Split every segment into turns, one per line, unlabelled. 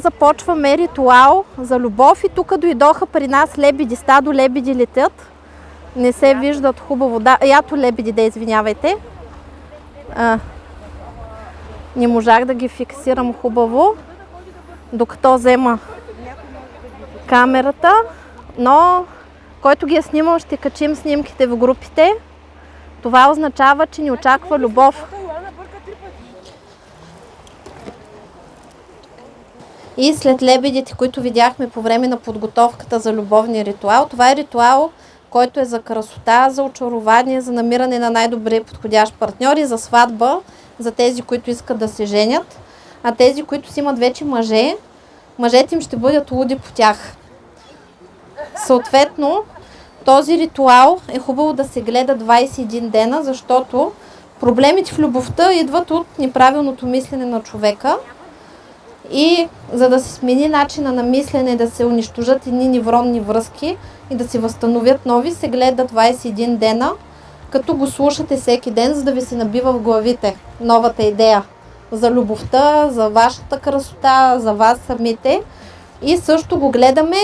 Започваме ритуал за любов и тук дойдоха при нас лебеди, стадо лебеди летят. Не се виждат хубаво. Да, ято лебеди, да извинявайте. А, не можах да ги фиксирам хубаво, докато взема камерата, но който ги е снимал ще качим снимките в групите. Това означава, че ни очаква любов. И след лебедите, които видяхме по време на подготовката за любовния ритуал, това е ритуал, който е за красота, за очарование, за намиране на най-добре подходящ партньор и за сватба, за тези, които искат да се женят. А тези, които си имат вече мъже, мъжете им ще бъдат луди по тях. Съответно, този ритуал е хубаво да се гледа 21 дена, защото проблемите в любовта идват от неправилното мислене на човека. И за да се смени начина на мислене, да се унищожат едни невронни връзки и да се възстановят нови, се гледа 21 дена, като го слушате всеки ден, за да ви се набива в главите новата идея за любовта, за вашата красота, за вас самите. И също го гледаме,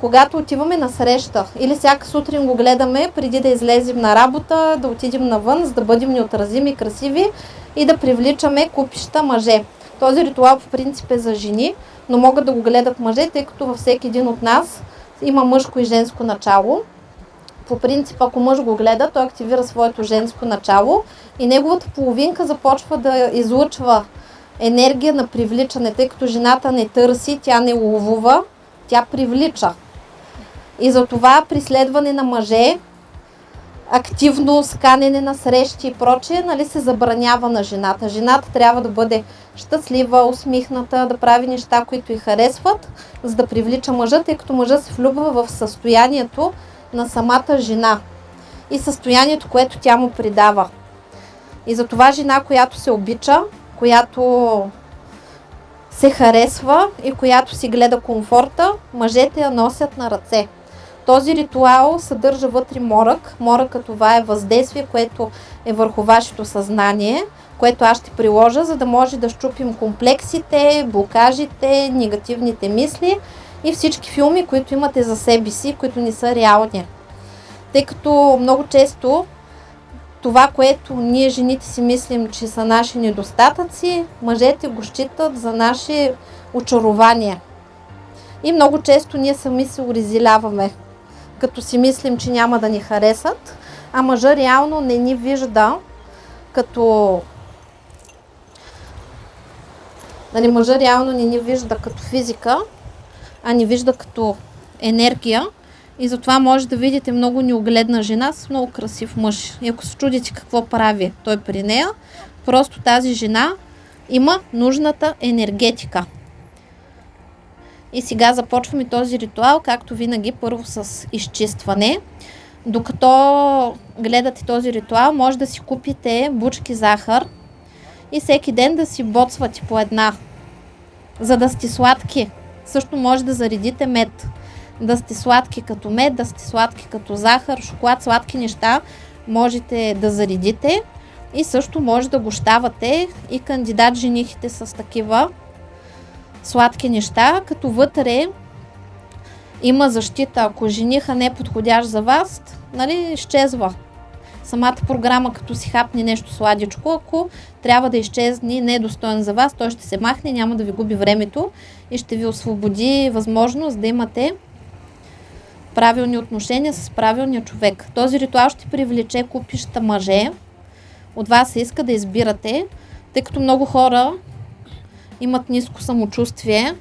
когато отиваме на среща. Или всяка сутрин го гледаме, преди да излезем на работа, да отидем навън, за да бъдем неотразими, красиви и да привличаме купища мъже. Този ритуал по принцип е за жени, но могат да го гледат мъже, тъй като във всеки един от нас има мъжко и женско начало. По принцип, ако мъж го гледа, той активира своето женско начало и неговата половинка започва да излъчва енергия на привличане, тъй като жената не търси, тя не ловува, тя привлича. И затова при следване на мъже, активно сканене на срещи и прочее, нали, се забранява на жената. Жената трябва да бъде щастлива, усмихната, да прави неща, които й харесват, за да привлича мъжа, тъй като мъжа се влюбва в състоянието на самата жена и състоянието, което тя му придава. И затова жена, която се обича, която се харесва и която си гледа комфорта, мъжете я носят на ръце. Този ритуал съдържа вътре морък. Моръкът това е въздействие, което е върху вашето съзнание, което аз ще приложа, за да може да щупим комплексите, блокажите, негативните мисли и всички филми, които имате за себе си, които не са реални. Тъй като много често това, което ние жените си мислим, че са наши недостатъци, мъжете го считат за наши очарования. И много често ние сами се урезиляваме, като си мислим, че няма да ни харесат, а мъжа реално не ни вижда като... Нали, мъжа реално не ни вижда като физика, а ни вижда като енергия и затова може да видите много неогледна жена с много красив мъж. И ако се чудите какво прави той при нея, просто тази жена има нужната енергетика. И сега започваме този ритуал, както винаги, първо с изчистване. Докато гледате този ритуал, може да си купите бучки захар и всеки ден да си боцвате по една, за да сте сладки. Също може да заредите мед да сте сладки като мед, да сте сладки като захар, шоколад, сладки неща можете да заредите и също може да гощавате и кандидат женихите с такива сладки неща, като вътре има защита. Ако жениха не е подходящ за вас, нали, изчезва. Самата програма, като си хапне нещо сладичко, ако трябва да изчезне не е достоен за вас, той ще се махне, няма да ви губи времето и ще ви освободи възможност да имате правилни отношения с правилния човек. Този ритуал ще привлече купища мъже. От вас се иска да избирате, тъй като много хора имат ниско самочувствие,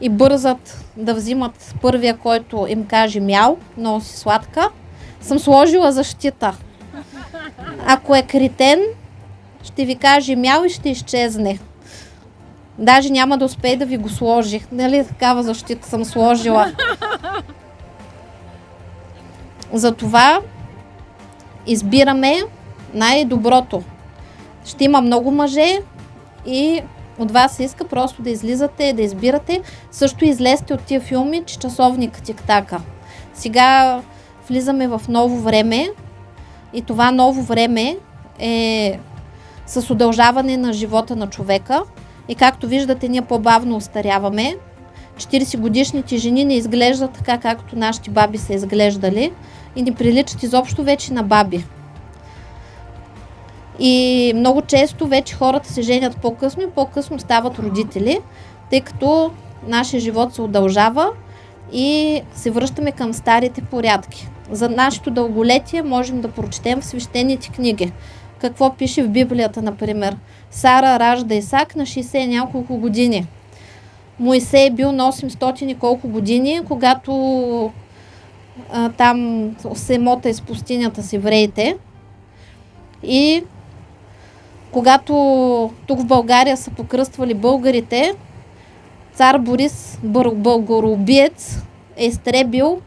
и бързат да взимат първия, който им каже мяу, много си сладка, съм сложила защита. Ако е критен, ще ви каже мяу и ще изчезне. Даже няма да успее да ви го сложи. Нали такава защита съм сложила. Затова избираме най-доброто. Ще има много мъже и от вас се иска просто да излизате, да избирате. Също излезте от тия филми, че часовник тик-така. Сега влизаме в ново време и това ново време е с удължаване на живота на човека. И както виждате, ние по-бавно остаряваме. 40 годишните жени не изглеждат така, както нашите баби са изглеждали и не приличат изобщо вече на баби. И много често вече хората се женят по-късно и по-късно стават родители, тъй като нашия живот се удължава и се връщаме към старите порядки. За нашето дълголетие можем да прочетем в свещените книги. Какво пише в Библията, например? Сара ражда Исак на 60 няколко години. Моисей е бил на 800 и колко години, когато а, там се мота из пустинята с евреите. И когато тук в България са покръствали българите, цар Борис, бъл- българоубиец, е изтребил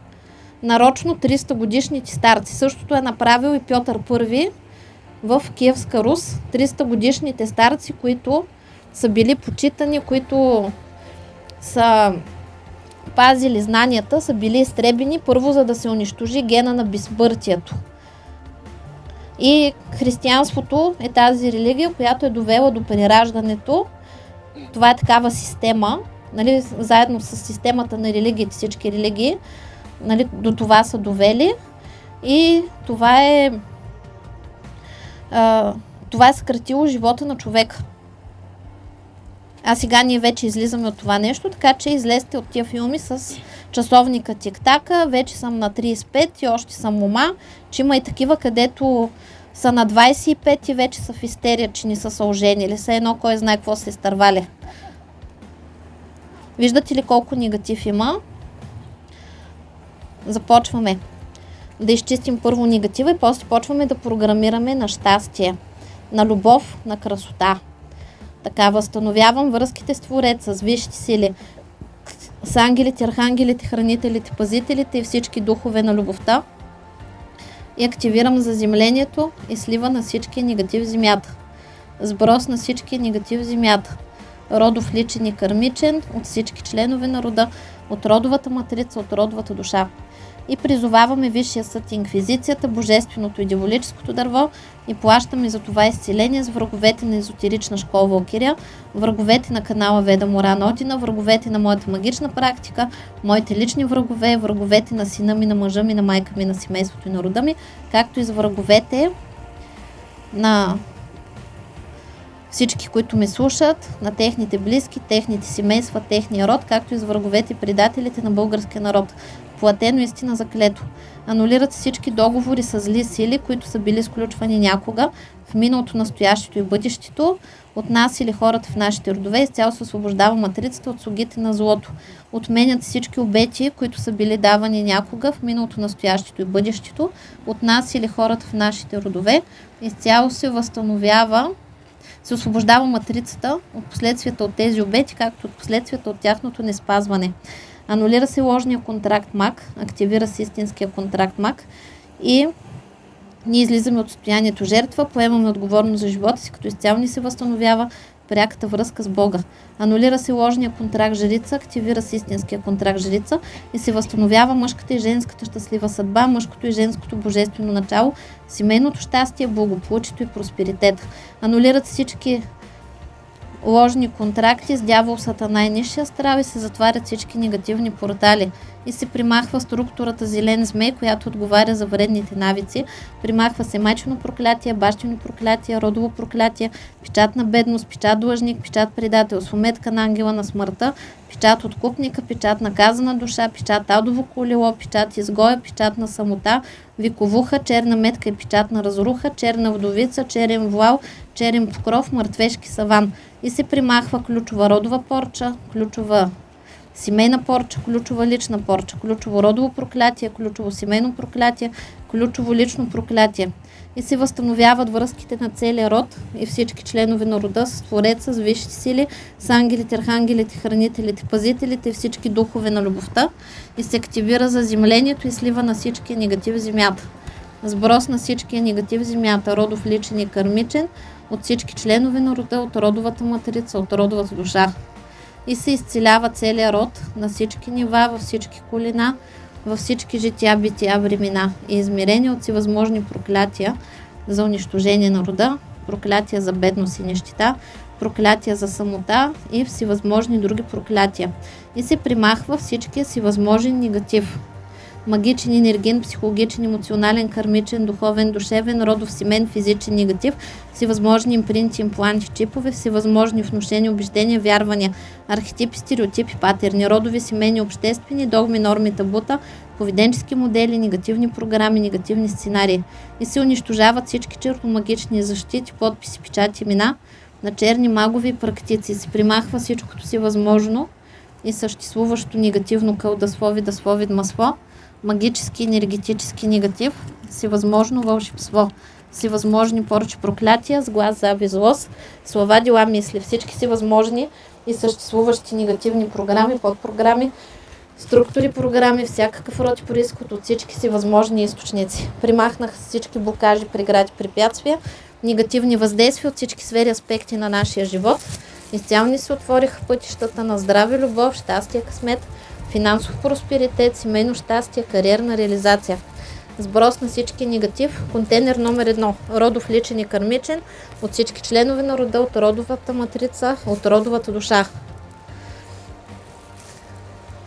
нарочно 300 годишните старци. Същото е направил и Пьотър I в Киевска Рус. 300 годишните старци, които са били почитани, които са пазили знанията, са били изтребени първо, за да се унищожи гена на безсмъртието. И християнството е тази религия, която е довела до прераждането. Това е такава система, нали, заедно с системата на религиите, всички религии, нали, до това са довели. И това е а, това е съкратило живота на човека. А сега ние вече излизаме от това нещо, така че излезте от тия филми с часовника тик-така, вече съм на 35 и още съм мома, че има и такива, където са на 25 и вече са в истерия, че не са се оженили. Все едно кой знае какво се изтървали. Виждате ли колко негатив има? Започваме да изчистим първо негатива и после почваме да програмираме на щастие, на любов, на красота. Така възстановявам връзките с Твореца, с висшите сили, с ангелите, архангелите, хранителите, пазителите и всички духове на любовта и активирам заземлението и слива на всички негатив в земята. Сброс на всички негатив в земята. Родов личен и кърмичен от всички членове на рода, от родовата матрица, от родовата душа. И призоваваме Висшия съд Инквизицията, Божественото и Диволическото дърво и плащаме за това изцеление с враговете на езотерична школа Валкирия, враговете на канала Веда Моран Одина, враговете на моята магична практика, моите лични врагове, враговете на сина ми, на мъжа ми, на майка ми, на семейството и на рода ми, както и за враговете на всички, които ме слушат, на техните близки, техните семейства, техния род, както и с враговете и предателите на българския народ. Платено истина за клето. Анулират всички договори с зли сили, които са били сключвани някога в миналото, настоящето и бъдещето, от нас или хората в нашите родове, изцяло се освобождава матрицата от слугите на злото. Отменят всички обети, които са били давани някога в миналото, настоящето и бъдещето, от нас или хората в нашите родове, изцяло се възстановява се освобождава матрицата от последствията от тези обети, както от последствията от тяхното неспазване. Анулира се ложния контракт МАК, активира се истинския контракт МАК и ние излизаме от състоянието жертва, поемаме отговорност за живота си, като изцяло ни се възстановява пряката връзка с Бога. Анулира се ложния контракт жрица, активира се истинския контракт жрица и се възстановява мъжката и женската щастлива съдба, мъжкото и женското божествено начало, семейното щастие, благополучието и просперитет. Анулират всички ложни контракти с дявол сатана и нишия страв и се затварят всички негативни портали и се примахва структурата зелен змей, която отговаря за вредните навици. Примахва се майчено проклятие, бащино проклятие, родово проклятие, печат на бедност, печат длъжник, печат предател, сметка на ангела на смъртта, печат откупника, печат наказана душа, печат адово колело, печат изгоя, печат на самота, виковуха, черна метка и печат на разруха, черна вдовица, черен вуал, черен покров, мъртвешки саван. И се примахва ключова родова порча, ключова семейна порча, ключова лична порча, ключово родово проклятие, ключово семейно проклятие, ключово лично проклятие. И се възстановяват връзките на целия род и всички членове на рода с Твореца, с висшите сили, с ангелите, архангелите, хранителите, пазителите и всички духове на любовта и се активира заземлението и слива на всички негатив земята. Сброс на всички негатив земята, родов личен и кармичен, от всички членове на рода, от родовата матрица, от родовата душа. И се изцелява целият род на всички нива, във всички колина, във всички жития, бития, времена и измерени от всевъзможни проклятия за унищожение на рода, проклятия за бедност и нещита, проклятия за самота и всевъзможни други проклятия. И се примахва всичкия си възможен негатив. Магичен, енерген, психологичен, емоционален, кармичен, духовен, душевен, родов, семен, физичен, негатив, всевъзможни импринти, импланти, чипове, всевъзможни внушения, убеждения, вярвания, архетипи, стереотипи, патерни, родови, семейни, обществени, догми, норми, табута, поведенчески модели, негативни програми, негативни сценарии. И се унищожават всички черномагични защити, подписи, печати, имена на черни магови практици. Се примахва всичкото си възможно и съществуващо негативно кълдаслови, даслови, масло, магически, енергетически негатив, всевъзможно вълшебство, всевъзможни поръчи проклятия, с глас, злост, слова, дела, мисли, всички си възможни и съществуващи негативни програми, подпрограми, структури, програми, всякакъв род и происход от всички си възможни източници. Примахнах всички блокажи, прегради, препятствия, негативни въздействия от всички сфери аспекти на нашия живот. Изцяло ни се отвориха пътищата на здраве, любов, щастие, късмет, финансов просперитет, семейно щастие, кариерна реализация. Сброс на всички негатив. Контейнер номер едно. Родов личен и кармичен. От всички членове на рода, от родовата матрица, от родовата душа.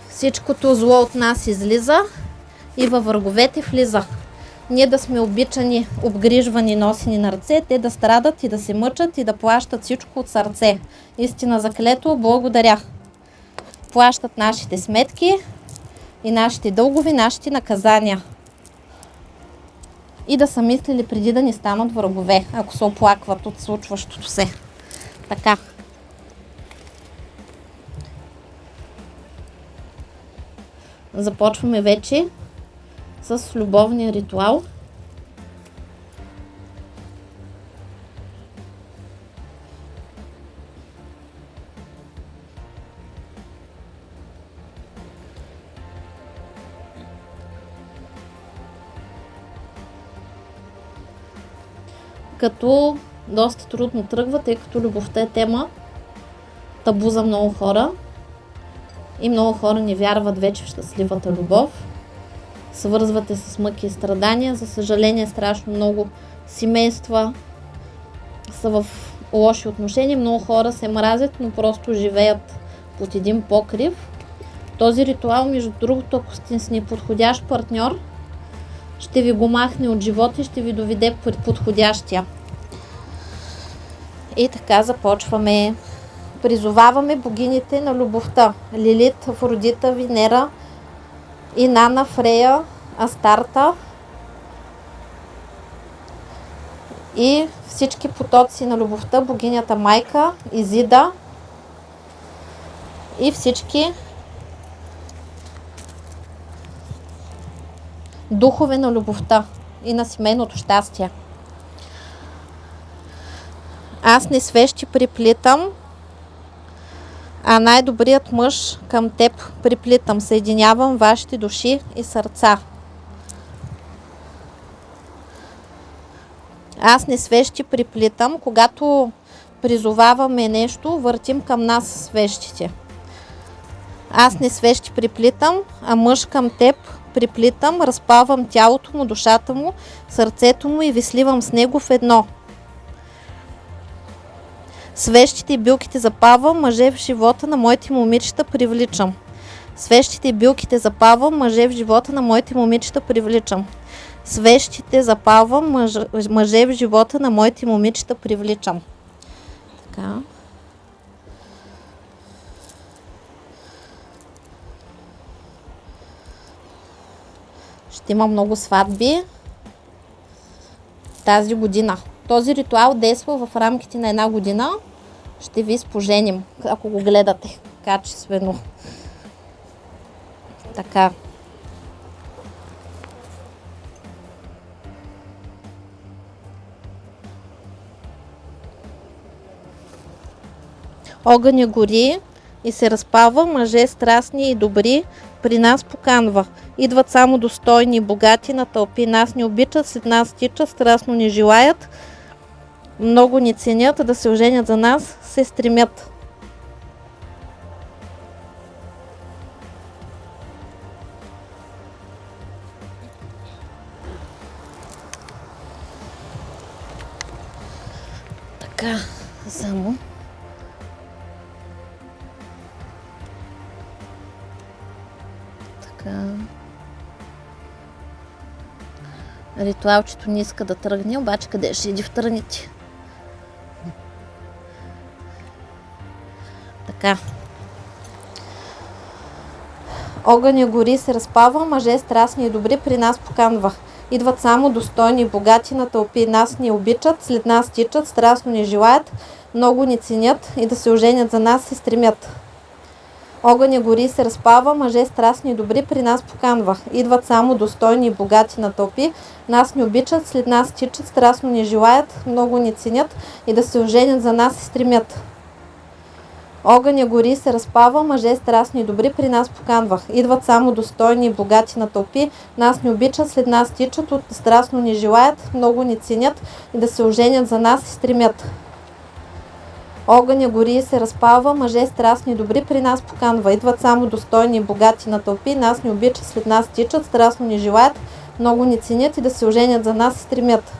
Всичкото зло от нас излиза и във враговете влиза. Ние да сме обичани, обгрижвани, носени на ръце, те да страдат и да се мъчат и да плащат всичко от сърце. Истина заклето, благодаря. Плащат нашите сметки и нашите дългови, нашите наказания. И да са мислили преди да ни станат врагове, ако се оплакват от случващото се. Така. Започваме вече с любовния ритуал. Като доста трудно тръгва, тъй като любовта е тема табу за много хора. И много хора не вярват вече в щастливата любов. Свързвате с мъки и страдания. За съжаление, страшно много семейства са в лоши отношения. Много хора се мразят, но просто живеят под един покрив. Този ритуал, между другото, ако сте с неподходящ партньор, ще ви го махне от живота и ще ви доведе под подходящия. И така започваме. Призоваваме богините на любовта. Лилит, Афродита, Венера, Инана, Фрея, Астарта и всички потоци на любовта, богинята Майка, Изида и всички духове на любовта и на семейното щастие. Аз не свещи приплитам, а най-добрият мъж към теб приплитам. Съединявам вашите души и сърца. Аз не свещи приплитам. Когато призоваваме нещо, въртим към нас свещите. Аз не свещи приплитам, а мъж към теб приплитам, разпавам тялото му, душата му, сърцето му и ви сливам с него в едно. Свещите и билките запавам, мъже в живота на моите момичета привличам. Свещите и билките запавам, мъже в живота на моите момичета привличам. Свещите запавам, мъж, мъже в живота на моите момичета привличам. Така. Ще има много сватби тази година. Този ритуал действа в рамките на една година. Ще ви споженим, ако го гледате качествено. Така. Огъня гори и се разпалва, мъже страстни и добри при нас поканва. Идват само достойни и богати на тълпи. Нас не обичат, след нас тичат, страстно ни желаят. Много ни ценят, да се оженят за нас, се стремят. Така, само. Ритуалчето не иска да тръгне, обаче къде ще иди в тръните? Така. Огъня гори се разпава, мъже страстни и добри при нас поканва. Идват само достойни и богати на тълпи. Нас ни обичат, след нас тичат, страстно ни желаят, много ни ценят и да се оженят за нас се стремят. Огъня гори се разпава, мъже страстни и добри при нас поканва. Идват само достойни и богати на тълпи. Нас ни обичат, след нас тичат, страстно ни желаят, много ни ценят и да се оженят за нас се стремят. Огъня гори се разпава, мъже страстни и добри при нас поканвах. Идват само достойни и богати на тълпи. Нас ни обичат, след нас тичат, от страстно ни желаят, много ни ценят и да се оженят за нас се стремят. Огъня гори и се разпалва, мъже страстни и добри при нас поканва. Идват само достойни и богати на тълпи. Нас ни обичат, след нас тичат, страстно ни желаят, много ни ценят и да се оженят за нас се стремят.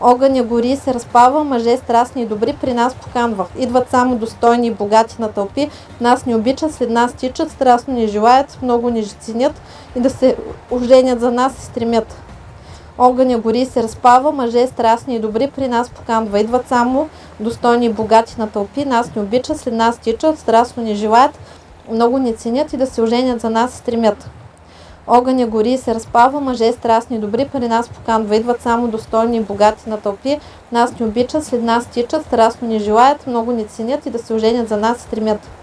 Огъня гори и се разпалва, мъже страстни и добри при нас поканва. Идват само достойни и богати на тълпи. Нас ни обичат, след нас тичат, страстно ни желаят, много ни ценят и да се оженят за нас се стремят. Огъня гори се разпалва, мъже страстни и добри при нас поканва. Идват само достойни и богати на тълпи. Нас ни обичат, след нас тичат, страстно ни желаят, много ни ценят и да се оженят за нас стремят. Огъня гори и се разпалва, мъже страстни и добри при нас поканва. Идват само достойни и богати на тълпи. Нас ни обичат, след нас тичат, страстно ни желаят, много ни ценят и да се оженят за нас стремят.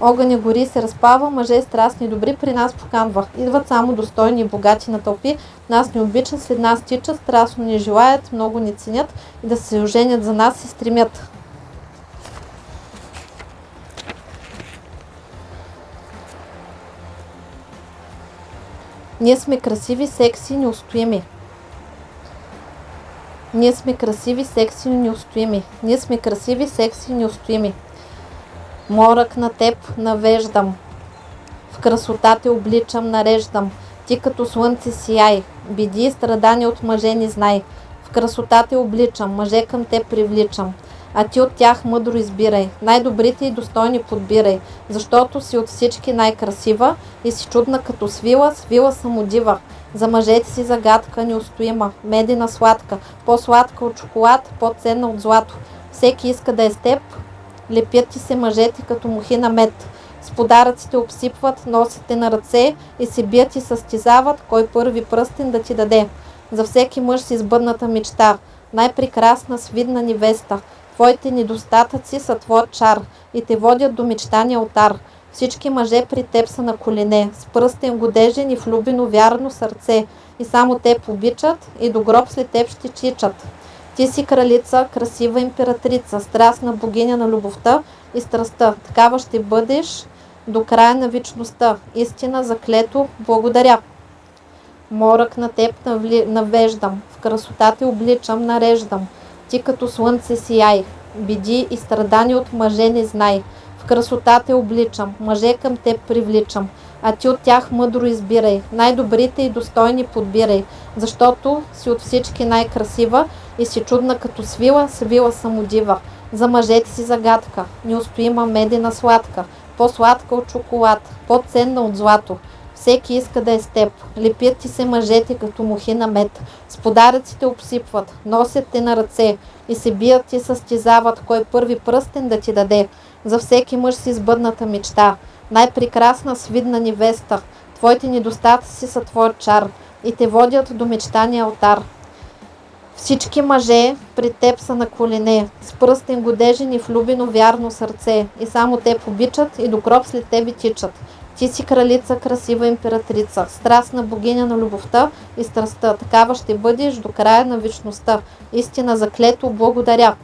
Огъня гори и се разпалва, мъже страстни и добри при нас поканва. Идват само достойни и богати на тълпи. Нас ни обичат, след нас тичат, страстно ни желаят, много ни ценят и да се оженят за нас се стремят. Ние сме красиви, секси, неустоими. Ние сме красиви, секси, неустоими. Ние сме красиви, секси, неустоими. Морък на теб навеждам. В красота те обличам, нареждам. Ти като слънце сияй. Биди и страдания от мъже не знай. В красота те обличам, мъже към те привличам. А ти от тях мъдро избирай. Най-добрите и достойни подбирай. Защото си от всички най-красива и си чудна като свила, свила самодива. За мъжете си загадка неустоима, медена сладка, по-сладка от шоколад, по-ценна от злато. Всеки иска да е с теб, лепят ти се мъжете като мухи на мед. С подаръците обсипват, носят на ръце и се бият и състезават, кой първи пръстен да ти даде. За всеки мъж си сбъдната мечта, най-прекрасна свидна невеста. Твоите недостатъци са твой чар и те водят до мечтания алтар. Всички мъже при теб са на колене, с пръстен годежен и влюбено вярно сърце. И само те обичат и до гроб след теб ще чичат. Ти си кралица, красива императрица, страстна богиня на любовта и страстта. Такава ще бъдеш до края на вечността. Истина заклето, благодаря. Морък на теб навеждам, в красотата обличам, нареждам. Ти като слънце сияй, биди и страдани от мъже не знай. В красотата обличам, мъже към теб привличам, а ти от тях мъдро избирай, най-добрите и достойни подбирай, защото си от всички най-красива и си чудна като свила, свила самодива. За мъжете си загадка, неустоима медена сладка, по-сладка от шоколад, по-ценна от злато. Всеки иска да е с теб. Лепят ти се мъжете като мухи на мед. С подаръците обсипват, носят те на ръце и се бият и състезават кой първи пръстен да ти даде. За всеки мъж си сбъдната мечта. Най-прекрасна свидна невеста. Твоите недостатъци са твой чар и те водят до мечтания алтар. Всички мъже при теб са на колене, с пръстен годежен и влюбено вярно сърце, и само те обичат и до гроб след тебе тичат. Ти си кралица, красива императрица, страстна богиня на любовта и страстта. Такава ще бъдеш до края на вечността. Истина заклето, благодаря.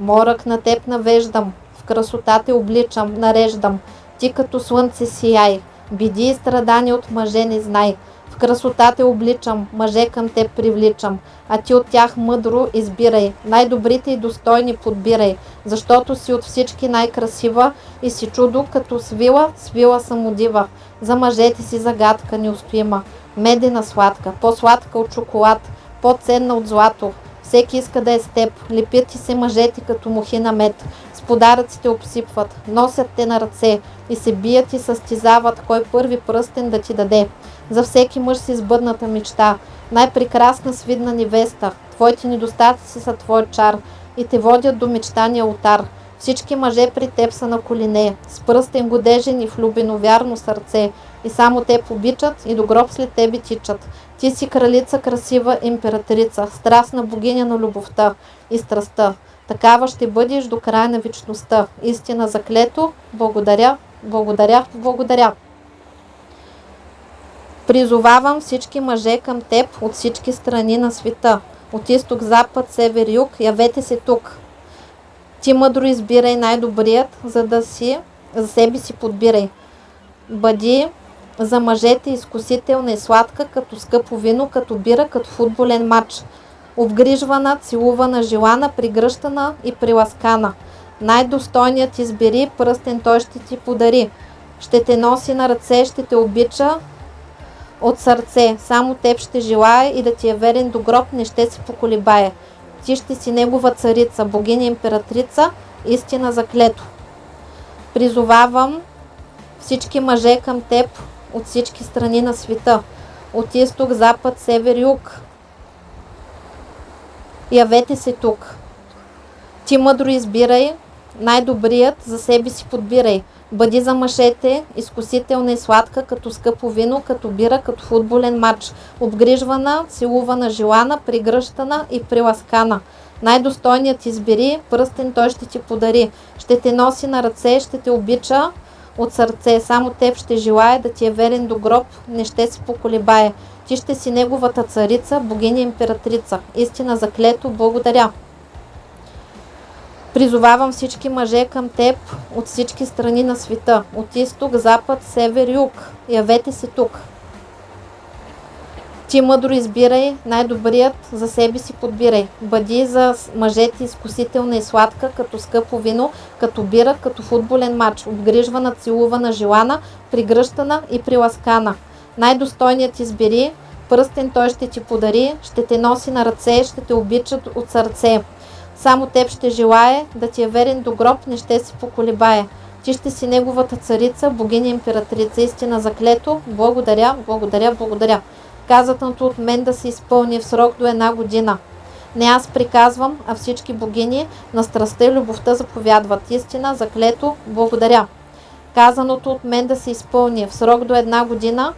Морък на теб навеждам, в красота те обличам, нареждам. Ти като слънце сияй, биди и страдани от мъже не знай. В красота те обличам, мъже към теб привличам, а ти от тях мъдро избирай, най-добрите и достойни подбирай, защото си от всички най-красива и си чудо като свила, свила самодива. За мъжете си загадка неустоима, медена сладка, по-сладка от шоколад, по-ценна от злато. Всеки иска да е с теб, лепят ти се мъжете като мухи на мед, с подаръци те обсипват, носят те на ръце и се бият и състезават кой първи пръстен да ти даде. За всеки мъж си сбъдната мечта, най-прекрасна свидна невеста. Твоите недостатъци са твой чар и те водят до мечтания ултар. Всички мъже при теб са на колене, с пръстен годежен и влюбено вярно сърце. И само те обичат и до гроб след тебе тичат. Ти си кралица, красива императрица, страстна богиня на любовта и страстта. Такава ще бъдеш до края на вечността. Истина заклето. Благодаря, благодаря, благодаря. Призовавам всички мъже към теб от всички страни на света. От изток, запад, север, юг, явете се тук. Ти мъдро избирай най-добрият, за да си, за себе си подбирай. Бъди за мъжете изкусителна и сладка, като скъпо вино, като бира, като футболен матч. Обгрижвана, целувана, желана, пригръщана и приласкана. Най-достойният избери, пръстен той ще ти подари. Ще те носи на ръце, ще те обича, от сърце. Само теб ще желая и да ти е верен до гроб, не ще се поколебае. Ти ще си негова царица, богиня императрица, истина заклето. Призовавам всички мъже към теб от всички страни на света. От изток, запад, север, юг. Явете се тук. Ти мъдро избирай, най-добрият за себе си подбирай. Бъди за мъжете, изкусителна и сладка, като скъпо вино, като бира, като футболен матч. Обгрижвана, целувана, желана, пригръщана и приласкана. Най-достойният избери, пръстен той ще ти подари. Ще те носи на ръце, ще те обича от сърце. Само теб ще желая да ти е верен до гроб, не ще се поколебае. Ти ще си неговата царица, богиня императрица. Истина заклето, благодаря. Призовавам всички мъже към теб от всички страни на света, от изток, запад, север, юг. Явете се тук. Ти мъдро избирай, най-добрият за себе си подбирай. Бъди за мъжете изкусителна и сладка, като скъпо вино, като бира, като футболен матч, обгрижвана, целувана, желана, пригръщана и приласкана. Най-достойният избери, пръстен той ще ти подари, ще те носи на ръце, ще те обичат от сърце. Само теб ще желае, да ти е верен до гроб, не ще се поколебае. Ти ще си неговата царица, богиня императрица, истина заклето. Благодаря, благодаря, благодаря. Казатното от мен да се изпълни в срок до една година. Не аз приказвам, а всички богини на страстта и любовта заповядват. Истина, заклето, благодаря. Казаното от мен да се изпълни в срок до една година.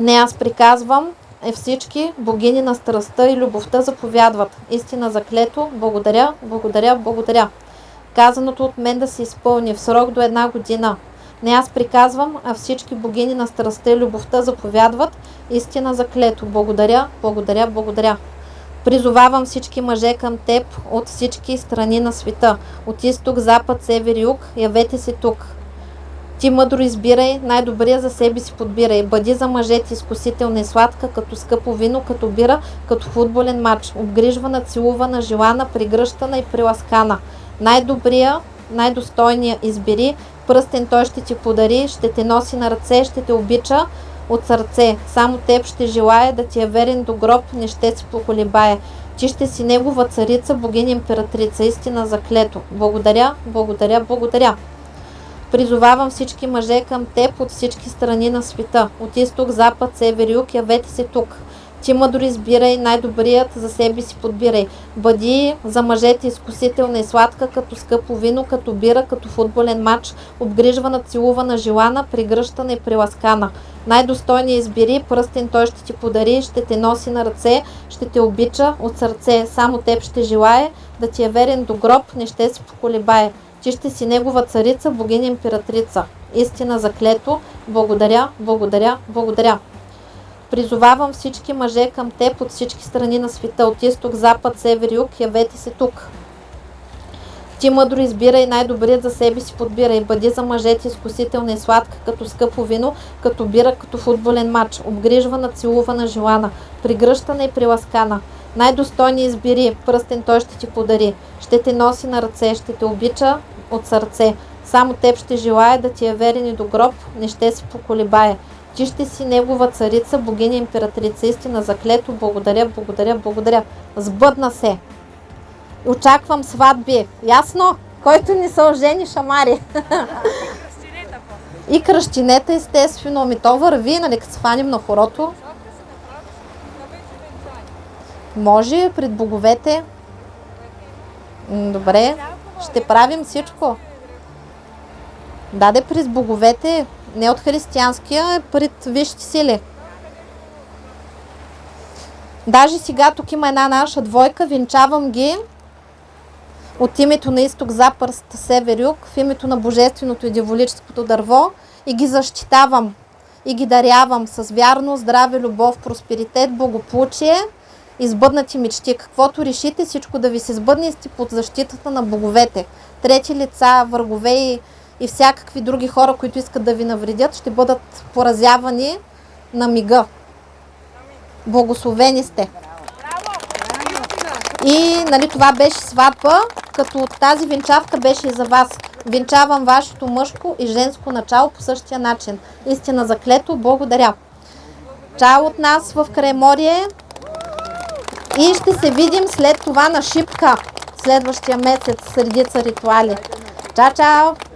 Не аз приказвам, е всички богини на страстта и любовта заповядват. Истина заклето, благодаря, благодаря, благодаря. Казаното от мен да се изпълни в срок до една година. Не аз приказвам, а всички богини на страстта и любовта заповядват. Истина заклето, благодаря, благодаря, благодаря. Призовавам всички мъже към теб от всички страни на света. От изток, запад, север, юг. Явете се тук. Ти мъдро избирай, най-добрия за себе си подбирай. Бъди за мъжете изкусителна и сладка, като скъпо вино, като бира, като футболен матч. Обгрижвана, целувана, желана, пригръщана и приласкана. Най-добрия, най-достойния избери, пръстен той ще ти подари, ще те носи на ръце, ще те обича от сърце. Само теб ще желая да ти е верен до гроб, не ще се поколебае. Ти ще си негова царица, богиня императрица, истина заклето. Благодаря, благодаря, благодаря. Призовавам всички мъже към теб от всички страни на света. От изток, запад, север, юг, явете се тук. Ти мъдро избирай, най-добрият за себе си подбирай. Бъди за мъжете изкусителна и сладка, като скъпо вино, като бира, като футболен матч, обгрижвана, целувана, желана, пригръщана и приласкана. Най-достойния избери, пръстен той ще ти подари, ще те носи на ръце, ще те обича от сърце. Само теб ще желае да ти е верен до гроб, не ще се поколебае. Ти ще си негова царица, богиня императрица. Истина заклето. Благодаря, благодаря, благодаря. Призовавам всички мъже към теб от всички страни на света, от изток, запад, север, юг, явете се тук. Ти мъдро избирай най-добрият за себе си подбирай. Бъди за мъжете изкусителна и сладка, като скъпо вино, като бира, като футболен матч. Обгрижвана, целувана, желана, пригръщана и приласкана. Най-достойни избери, пръстен той ще ти подари. Ще те носи на ръце, ще те обича от сърце. Само теб ще желая да ти е верен и до гроб, не ще се поколебае. Ти ще си негова царица, богиня императрица, истина заклето. Благодаря, благодаря, благодаря. Сбъдна се. Очаквам сватби. Ясно? Който не се ожени, шамари. И кръщинета, естествено. Ми то върви, нали, като се на хорото. Може пред боговете. Добре, ще правим всичко. Даде през боговете, не от християнския, пред висшите сили. Даже сега тук има една наша двойка, венчавам ги от името на изток, запад, север, юг, в името на божественото и дяволическото дърво и ги защитавам и ги дарявам с вярно, здраве, любов, просперитет, благополучие и сбъднати мечти. Каквото решите, всичко да ви се сбъдне сте под защитата на боговете. Трети лица, врагове и, и всякакви други хора, които искат да ви навредят, ще бъдат поразявани на мига. Благословени сте! И нали, това беше сватба, като тази венчавка беше и за вас. Венчавам вашето мъжко и женско начало по същия начин. Истина заклето, благодаря. Чао от нас в Крайморие и ще се видим след това на Шипка следващия месец с редица ритуали. Чао, чао!